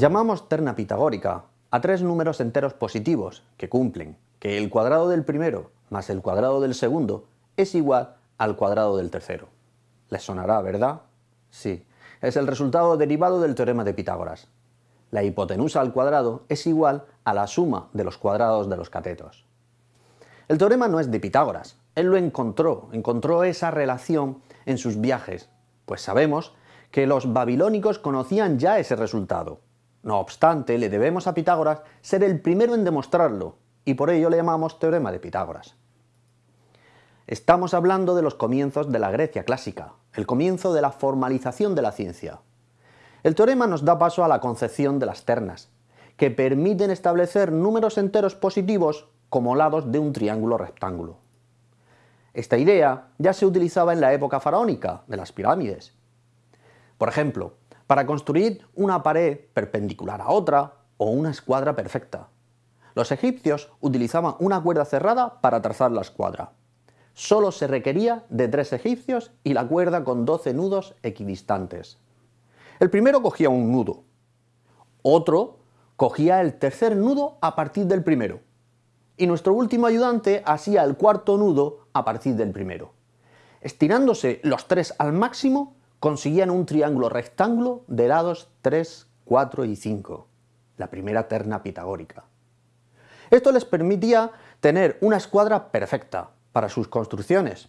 Llamamos terna pitagórica a tres números enteros positivos que cumplen que el cuadrado del primero más el cuadrado del segundo es igual al cuadrado del tercero. ¿Les sonará, verdad? Sí, es el resultado derivado del teorema de Pitágoras. La hipotenusa al cuadrado es igual a la suma de los cuadrados de los catetos. El teorema no es de Pitágoras, él lo encontró, encontró esa relación en sus viajes, pues sabemos que los babilónicos conocían ya ese resultado. No obstante, le debemos a Pitágoras ser el primero en demostrarlo, y por ello le llamamos teorema de Pitágoras. Estamos hablando de los comienzos de la Grecia clásica, el comienzo de la formalización de la ciencia. El teorema nos da paso a la concepción de las ternas, que permiten establecer números enteros positivos como lados de un triángulo rectángulo. Esta idea ya se utilizaba en la época faraónica, de las pirámides. Por ejemplo, para construir una pared perpendicular a otra o una escuadra perfecta. Los egipcios utilizaban una cuerda cerrada para trazar la escuadra. Solo se requería de tres egipcios y la cuerda con 12 nudos equidistantes. El primero cogía un nudo, otro cogía el tercer nudo a partir del primero, y nuestro último ayudante hacía el cuarto nudo a partir del primero. Estirándose los tres al máximo, consiguían un triángulo rectángulo de lados 3, 4 y 5, la primera terna pitagórica. Esto les permitía tener una escuadra perfecta para sus construcciones.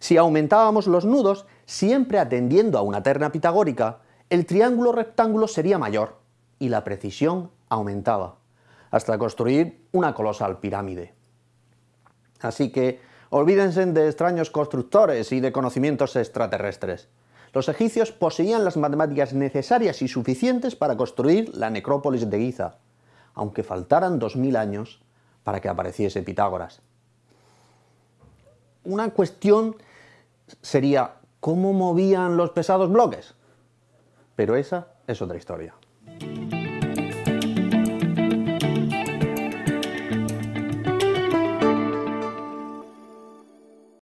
Si aumentábamos los nudos, siempre atendiendo a una terna pitagórica, el triángulo rectángulo sería mayor y la precisión aumentaba, hasta construir una colosal pirámide. Así que olvídense de extraños constructores y de conocimientos extraterrestres. Los egipcios poseían las matemáticas necesarias y suficientes para construir la necrópolis de Giza, aunque faltaran 2000 años para que apareciese Pitágoras. Una cuestión sería, ¿cómo movían los pesados bloques? Pero esa es otra historia.